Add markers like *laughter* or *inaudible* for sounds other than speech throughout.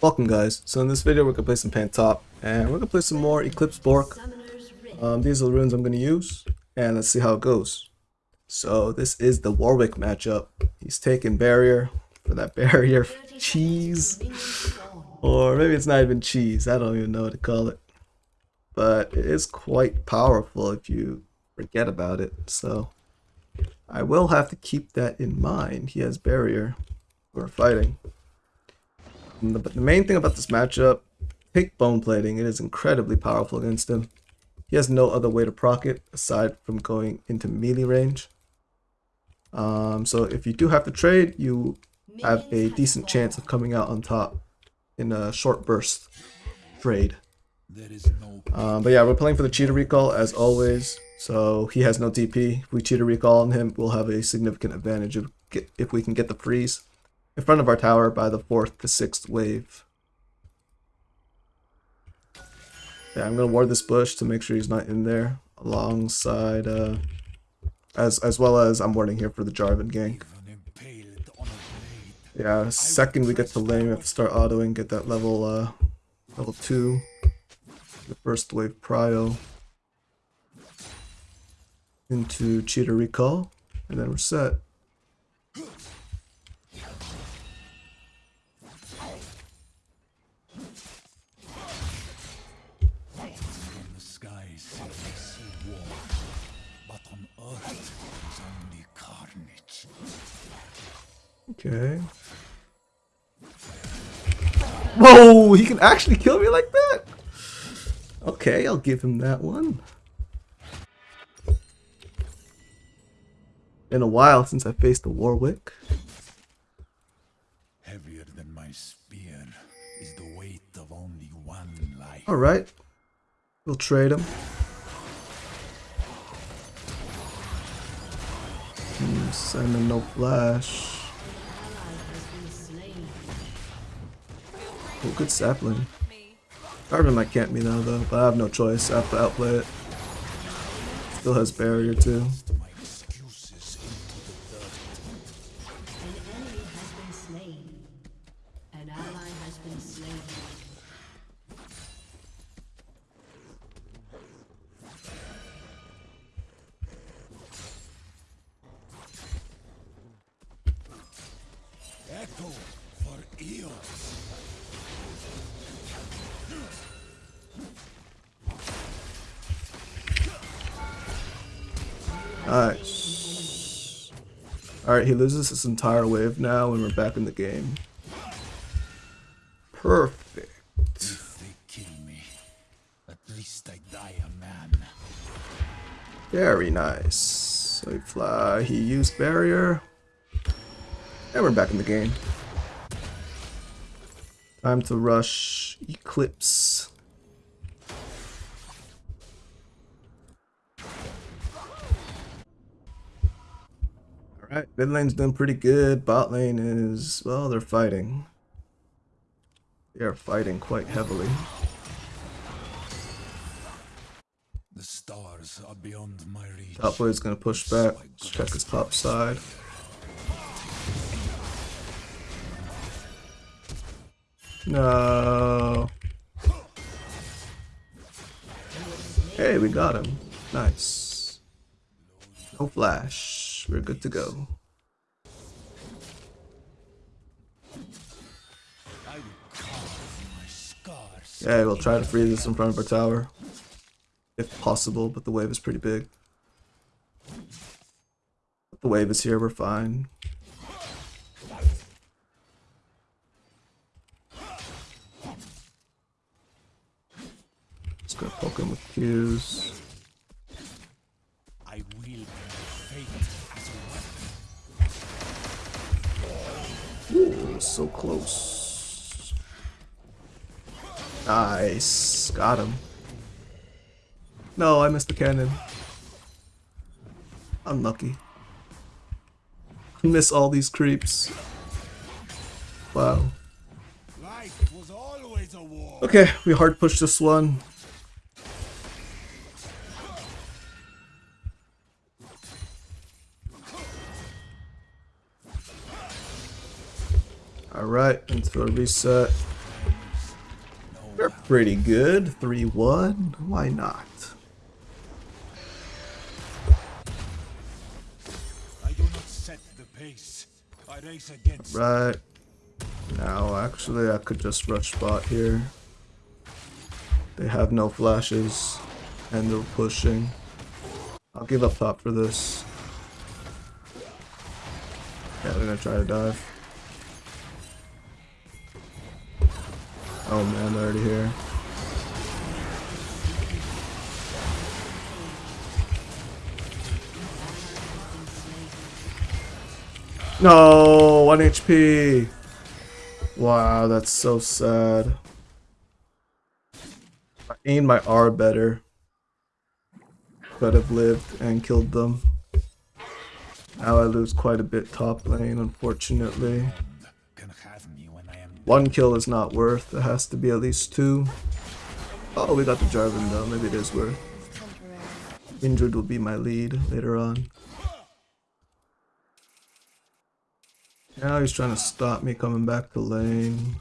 Welcome guys, so in this video we're to play some Pantop, and we're to play some more Eclipse Bork. Um, these are the runes I'm going to use, and let's see how it goes. So this is the Warwick matchup. He's taking Barrier for that *laughs* Barrier cheese, or maybe it's not even cheese, I don't even know what to call it. But it is quite powerful if you forget about it, so I will have to keep that in mind. He has Barrier. We're fighting. The, the main thing about this matchup, take Bone Plating. It is incredibly powerful against him. He has no other way to proc it aside from going into melee range. Um, so if you do have to trade, you have a decent chance of coming out on top in a short burst trade. Um, but yeah, we're playing for the cheater recall as always. So he has no TP. If we cheater recall on him, we'll have a significant advantage if, if we can get the freeze in front of our tower by the fourth to sixth wave. Yeah, I'm gonna ward this bush to make sure he's not in there alongside uh as as well as I'm warding here for the Jarvan gank. Yeah, second we get to lane, we have to start autoing, get that level uh level two. The first wave prio into cheater recall, and then we're set. Okay. Whoa, he can actually kill me like that? Okay, I'll give him that one. Been a while since I faced the Warwick. Heavier than my spear is the weight of only one life. Alright. We'll trade him. Hmm, send him no flash. Oh, good sapling. Jarvan might camp me now though, but I have no choice. I have to outplay it. Still has barrier too. Nice. Alright, he loses his entire wave now and we're back in the game. Perfect. If they kill me, at least I die a man. Very nice. So he fly, he used barrier. And we're back in the game. Time to rush Eclipse. Alright, mid lane's doing pretty good. Bot lane is, well, they're fighting. They are fighting quite heavily. The stars are beyond my reach. Top lane's gonna push back, check his top side. No. Hey, we got him. Nice. No flash. We're good to go. Yeah, we'll try to freeze this in front of our tower. If possible, but the wave is pretty big. The wave is here, we're fine. Just gonna poke him with Qs. I will fate Ooh, so close. Nice. Got him. No, I missed the cannon. Unlucky. Miss all these creeps. Wow. Okay, we hard push this one. Alright, into a reset. We're pretty good. 3-1. Why not? I do not set the pace. I race against Right. Now, actually, I could just rush bot here. They have no flashes, and they're pushing. I'll give up top for this. Yeah, they're gonna try to dive. Oh man, they're already here. No, 1 HP. Wow, that's so sad. I aimed my R better. Could have lived and killed them. Now I lose quite a bit top lane, unfortunately. One kill is not worth, it has to be at least two. Oh, we got the Jarvan though, maybe it is worth. Injured will be my lead later on. Now he's trying to stop me coming back to lane.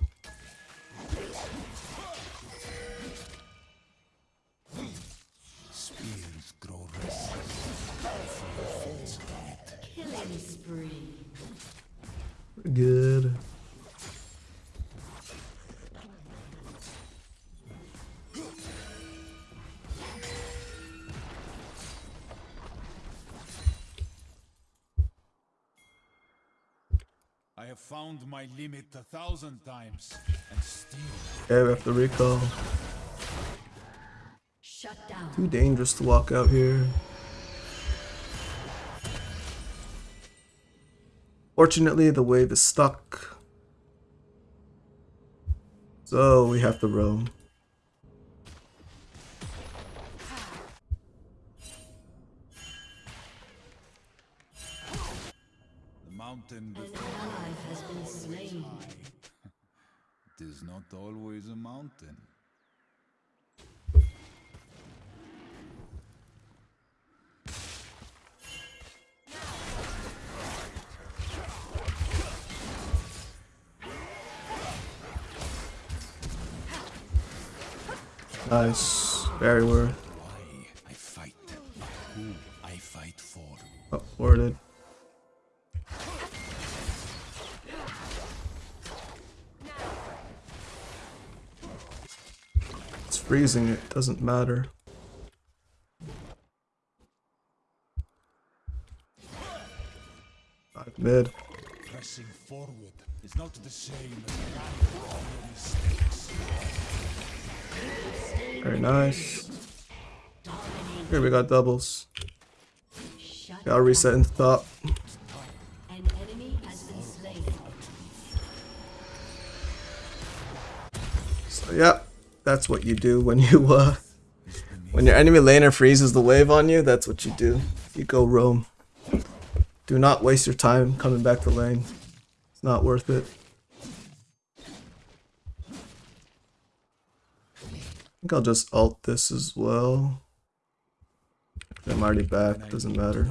Good. Found my limit a thousand times, and still Okay, we have to recall. Shut down. Too dangerous to walk out here. Fortunately, the wave is stuck. So we have to roam. Not always a mountain. Nice. Very worth. Why I fight, who I fight for. Oh, worded. Freezing, it doesn't matter. Dive mid. Pressing forward is not the same as running from mistakes. Very nice. Here we got doubles. Gotta reset into top. An enemy has been slain. So yeah, that's what you do when you uh when your enemy laner freezes the wave on you, that's what you do. You go roam. Do not waste your time coming back to lane. It's not worth it. I think I'll just alt this as well. I'm already back, doesn't matter.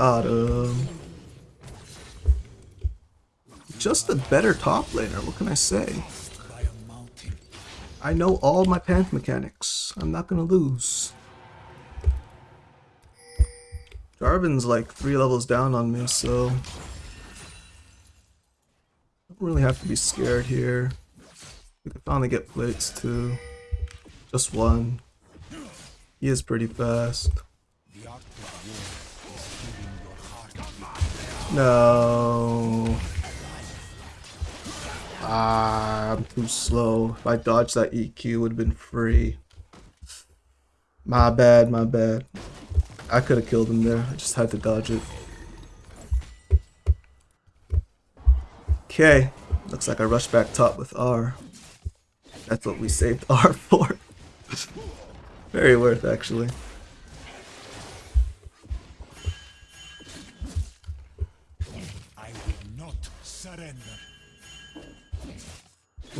Him. Um, just a better top laner, what can I say? I know all my path mechanics. I'm not gonna lose. Jarvan's like three levels down on me, so I don't really have to be scared here. We can finally get plates too. Just one. He is pretty fast. No. Ah, I'm too slow. If I dodged that EQ, would have been free. My bad, my bad. I could have killed him there. I just had to dodge it. Okay. Looks like I rushed back top with R. That's what we saved *laughs* R for. Very worth, actually.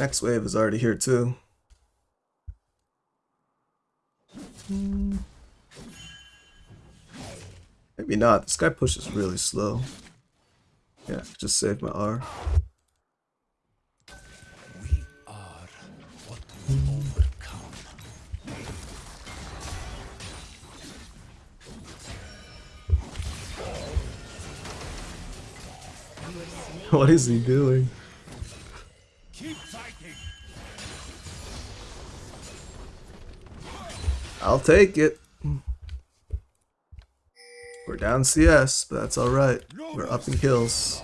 Next wave is already here too. Maybe not. This guy pushes really slow. Yeah, just save my R. We are what we overcome. *laughs* What is he doing? I'll take it. We're down CS, but that's alright. We're up in kills.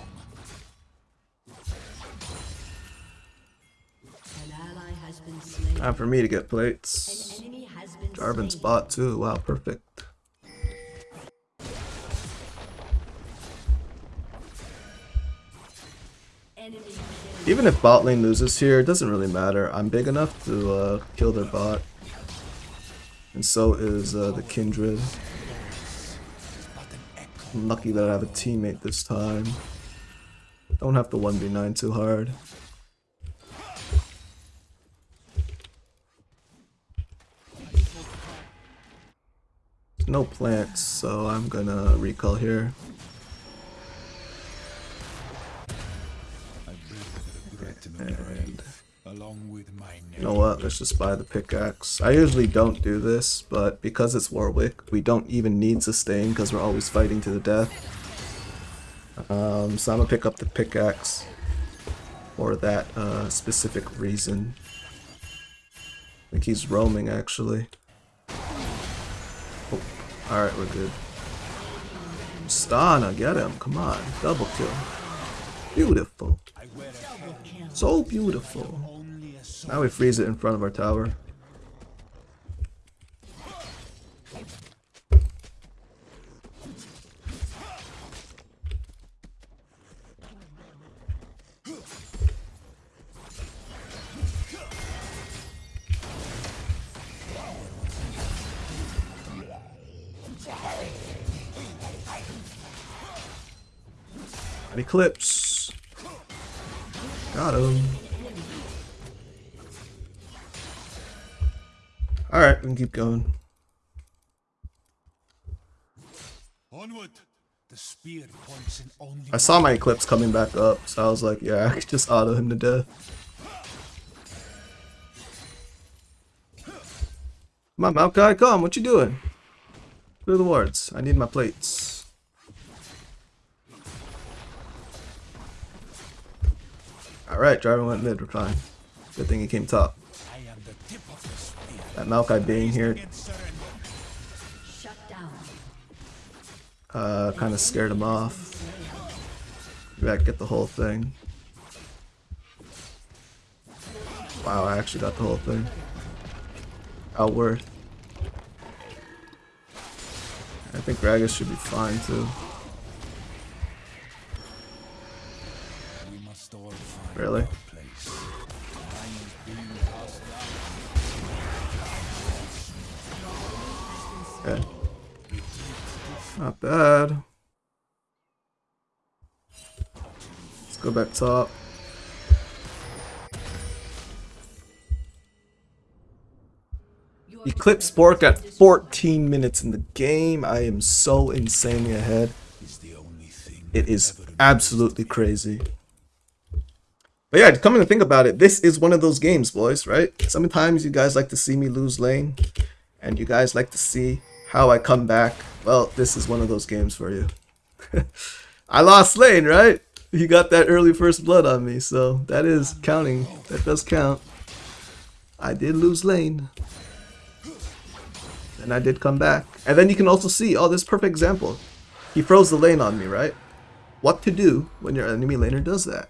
Time for me to get plates. Jarvan's bot too. Wow, perfect. Even if bot lane loses here, it doesn't really matter. I'm big enough to uh, kill their bot. And so is uh, the Kindred. I'm lucky that I have a teammate this time. Don't have to 1v9 too hard. No plants, so I'm gonna recall here. Along with my You know what? Let's just buy the pickaxe. I usually don't do this, but because it's Warwick, we don't even need sustain because we're always fighting to the death. Um, so I'm gonna pick up the pickaxe for that uh, specific reason. I think he's roaming actually. Oh, alright, we're good. Stana, get him, come on. Double kill. Beautiful. I wear a helmet, So beautiful. Now we freeze it in front of our tower. Eclipse. Got him. Alright, we can keep going. Onward. The spear points in only I saw my eclipse coming back up, so I was like, yeah, I could just auto him to death. Come on, guy, come, what you doing? Clear the wards. I need my plates. Alright, driver went mid, we're fine. Good thing he came top. That Maokai being here Against surrender. Shut down. uh, kind of scared him off. Maybe I could get the whole thing. Wow, I actually got the whole thing. Out worth. I think Gragas should be fine too. We must all find Really? Not bad. Let's go back top. Eclipse Bork at 14 minutes in the game. I am so insanely ahead. It is absolutely crazy. But yeah, coming to think about it, this is one of those games, boys, right? Sometimes you guys like to see me lose lane, and you guys like to see how I come back. Well, this is one of those games for you. *laughs* I lost lane, right? You got that early first blood on me, so that is counting. That does count. I did lose lane. And I did come back. And then you can also see, oh, this perfect example. He froze the lane on me, right? What to do when your enemy laner does that.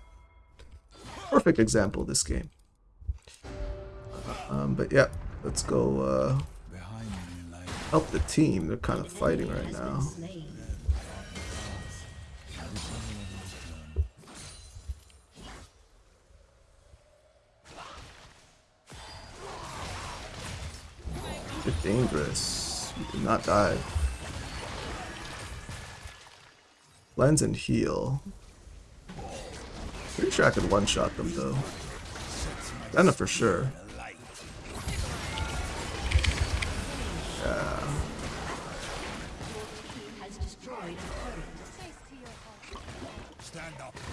Perfect example this game. Um, but yeah, let's go uh, help the team. They're kind of fighting right now. You're dangerous. Did not die. Lens and heal. Pretty sure I could one-shot them though. Then for sure.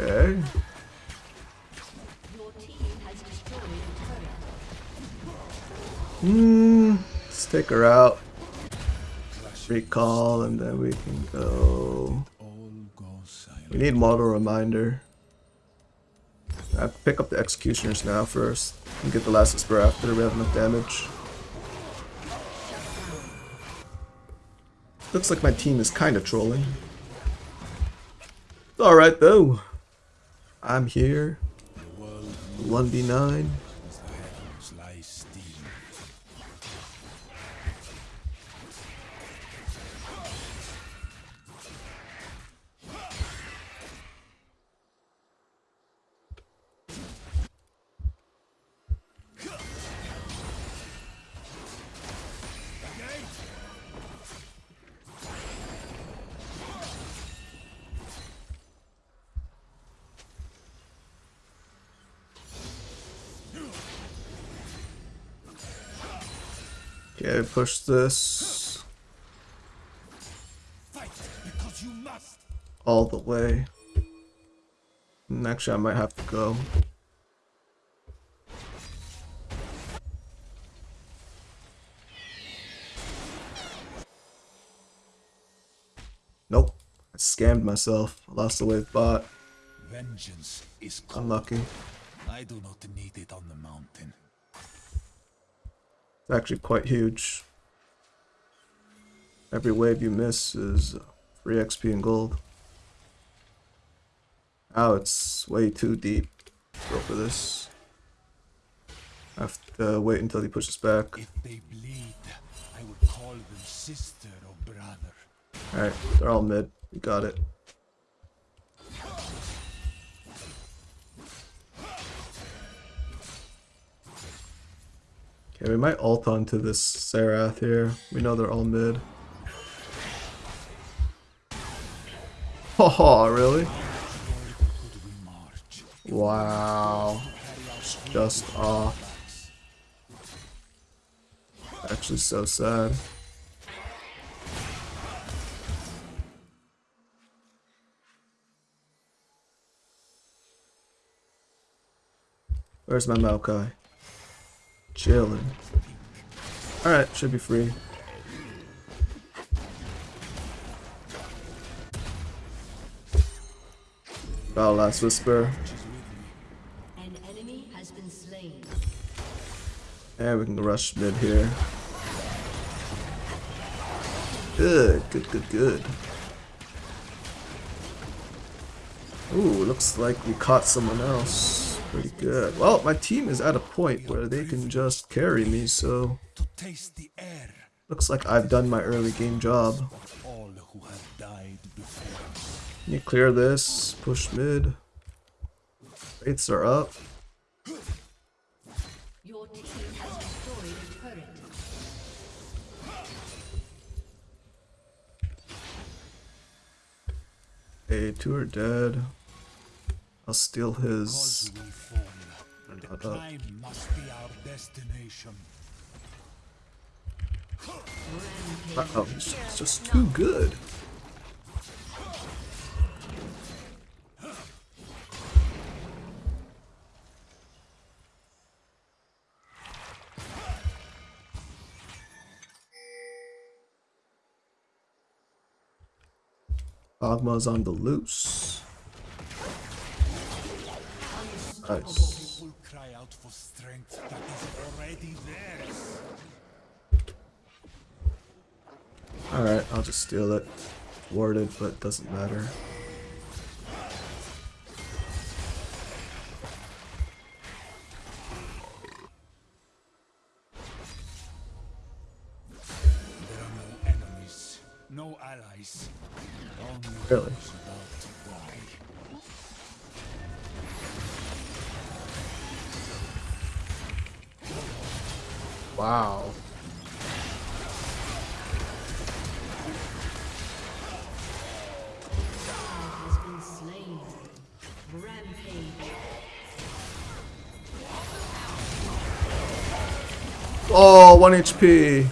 Okay. Hmm. Let's take her out. Recall, and then we can go. We need Mortal Reminder. I pick up the executioners now first. And get the last whisper after we have enough damage. Looks like my team is kind of trolling. It's alright though. I'm here. The 1v9. Push this Fight because you must. all the way. And actually, I might have to go. Nope. I scammed myself. I lost the wave bot. Vengeance is cold. Unlucky. I do not need it on the mountain. It's actually quite huge. Every wave you miss is free XP and gold. Oh, it's way too deep. Go for this. I have to wait until he pushes back. If they bleed, I would call them sister or brother. Alright, they're all mid. We got it. Okay, we might ult onto this Xerath here. We know they're all mid. Oh, *laughs* really? Wow. Just off. Actually so sad. Where's my Maokai? Chilling. Alright, should be free. Battle Last Whisper. An enemy has been slain. And we can rush mid here. Good, good, good, good. Ooh, looks like we caught someone else. Pretty good. Well, my team is at a point where they can just carry me, so To taste the air looks like I've done my early game job. of all who have died before us. Can you clear this? Push mid. Rates are up. Your team has destroyed a. Okay, two are dead. I'll steal his. Fall. The climb must be our destination. Oh, it's just too good. Agma's on the loose. Alright, I'll just steal it. Warded, but doesn't matter. 1 HP.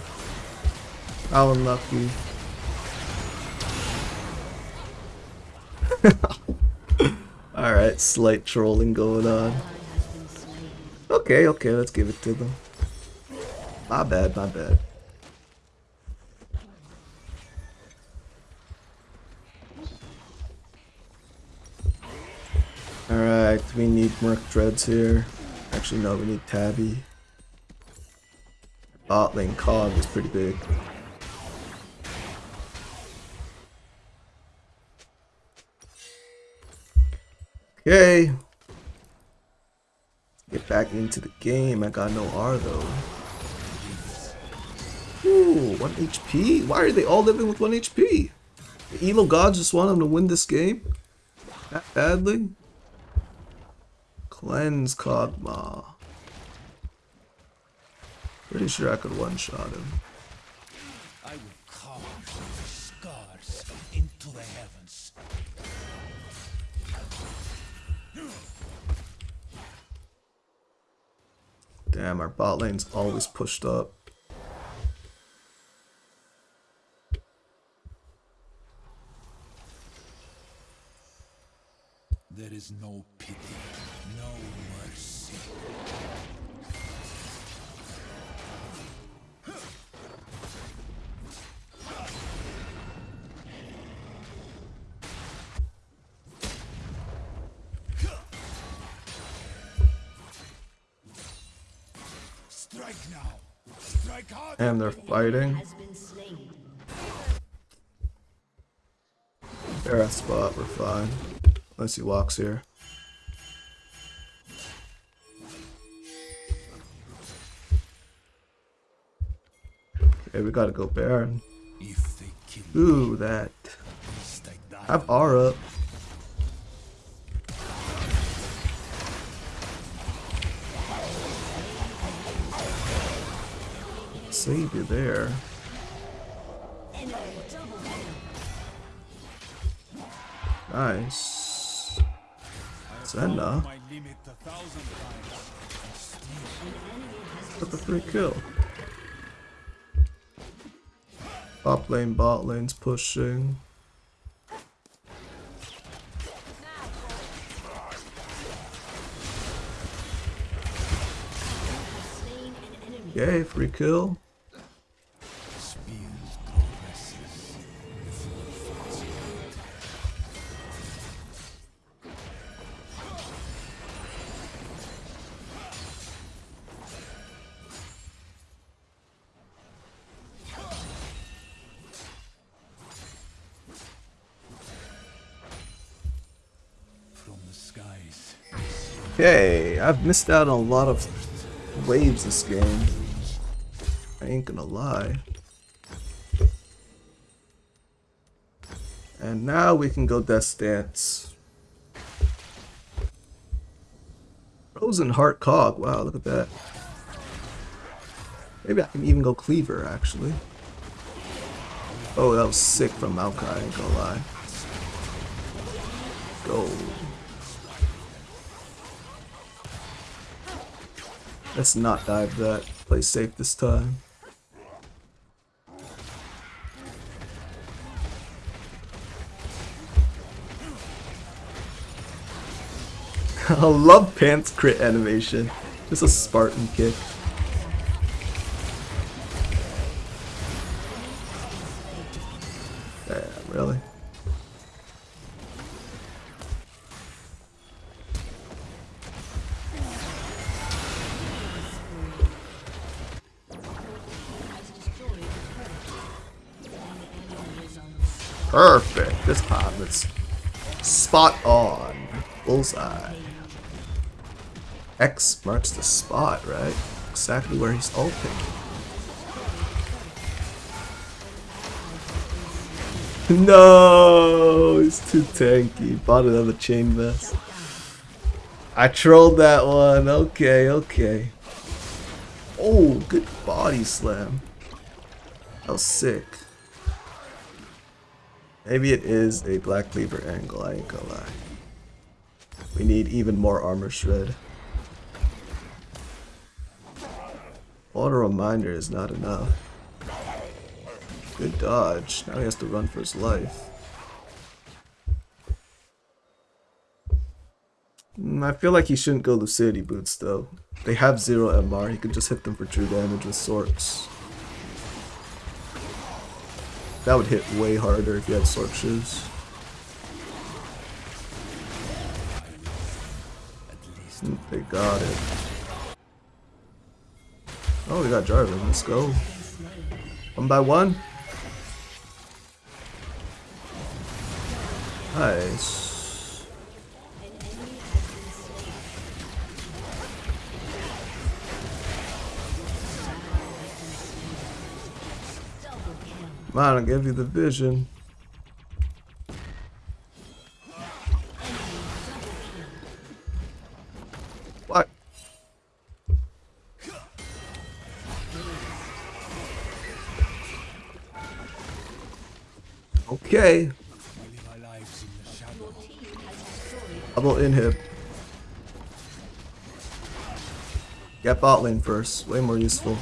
How unlucky. *laughs* Alright, slight trolling going on. Okay, okay, let's give it to them. My bad, my bad. Alright, we need Merc Treads here. Actually, no, we need Tabi. Bot card is pretty big. Okay. Get back into the game. I got no R though. Ooh, 1 HP? Why are they all living with 1 HP? The Elo gods just want them to win this game? That badly? Cleanse Kog'Maw. Pretty sure I could one-shot him. I will carve scars into the heavens. Damn, our bot lane's always pushed up. There is no pity, fighting. Has. They're at spot, we're fine. Unless he walks here. Okay, we gotta go Baron. If they kill me, Ooh, that. I've R up. Save you there. Nice. Senna. My limit a thousand times. Got the free kill. Top lane, bot lane's pushing. Yay, free kill. Skies. Okay, I've missed out on a lot of waves this game. I ain't gonna lie. And now we can go Death Dance. Frozen Heart Kog. Wow, look at that. Maybe I can even go Cleaver, actually. Oh, that was sick from Maokai, I ain't gonna lie. Go. Let's not dive that. Play safe this time. *laughs* I love Pants crit animation. Just a Spartan kick. Damn, really? Perfect. This time it's spot on. Bullseye. X marks the spot, right? Exactly where he's ulting. No, he's too tanky. Bought another chain vest. I trolled that one. Okay, okay. Oh, good body slam. That was sick. Maybe it is a Black Cleaver angle, I ain't gonna lie. We need even more armor shred. Auto reminder is not enough. Good dodge. Now he has to run for his life. Mm, I feel like he shouldn't go Lucidity Boots though. They have zero MR, he could just hit them for true damage with Sorks. That would hit way harder if you had Sork Shoes. They got it. Oh, we got Jarvan. Let's go. One by one. Nice. On, I'll give you the vision. What? Okay. Double inhib. Get bot lane first. Way more useful.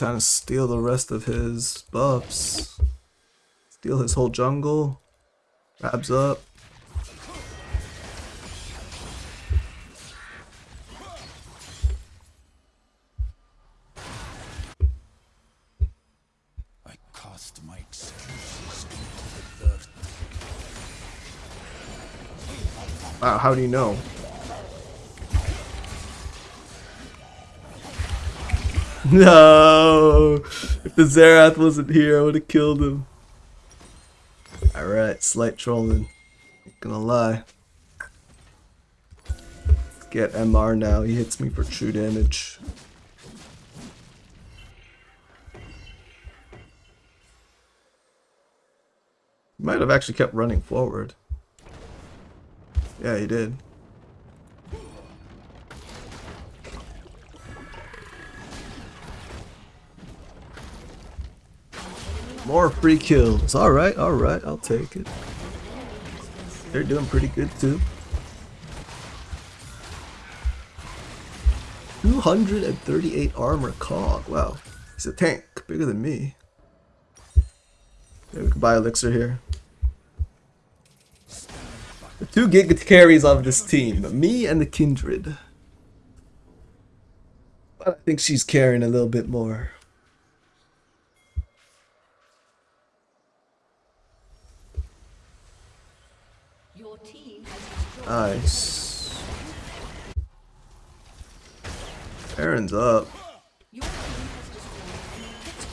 Time to steal the rest of his buffs. Steal his whole jungle. Grabs up. I cast my excuses into the dirt. Wow, how do you know? *laughs* No! If the Xerath wasn't here, I would have killed him. Alright, slight trolling. Not gonna lie. Get MR now, he hits me for true damage. Might have actually kept running forward. Yeah, he did. More free kills. Alright, alright, I'll take it. They're doing pretty good too. 238 armor Kog. Wow. He's a tank. Bigger than me. Yeah, we can buy elixir here. The two gig carries of this team. Me and the Kindred. But I think she's carrying a little bit more. Your team has destroyed Nice. Baron's up. has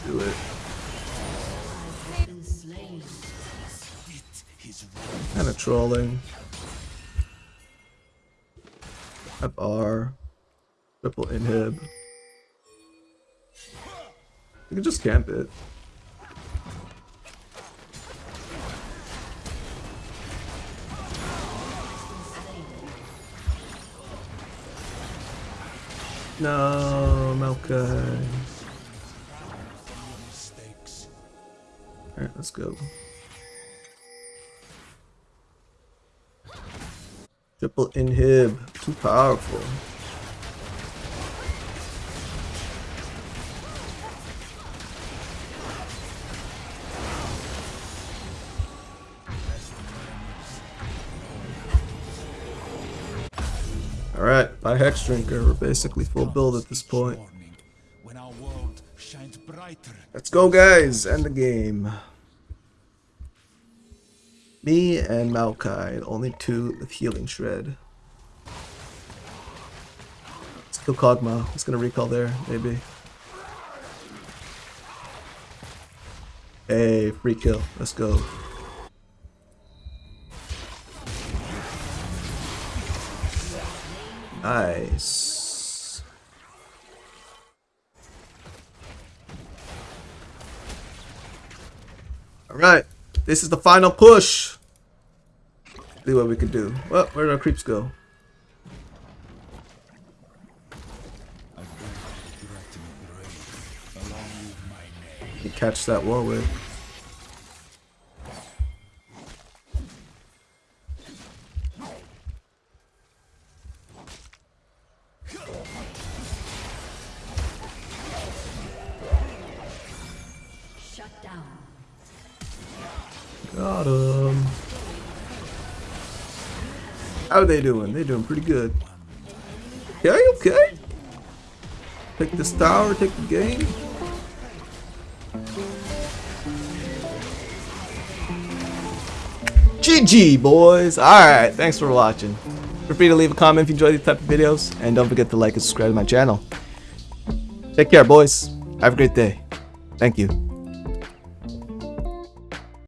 Do it. Kind of trolling. Up R. Triple inhib. You can just camp it. No, Melka. Alright, let's go. Triple inhib. Too powerful. By Hex Drinker, we're basically full build at this point. Let's go, guys! End the game. Me and Maokai, only two with Healing Shred. Let's kill Kog'Maw. He's gonna recall there, maybe. Hey, free kill. Let's go. Alright. This is the final push. See what we can do. Well, where did our creeps go? Catch that Warwick. Got him. Um, how are they doing? They're doing pretty good. Okay, okay. Take this tower, take the game. GG, boys. Alright, thanks for watching. Feel free to leave a comment if you enjoy these type of videos. And don't forget to like and subscribe to my channel. Take care, boys. Have a great day. Thank you.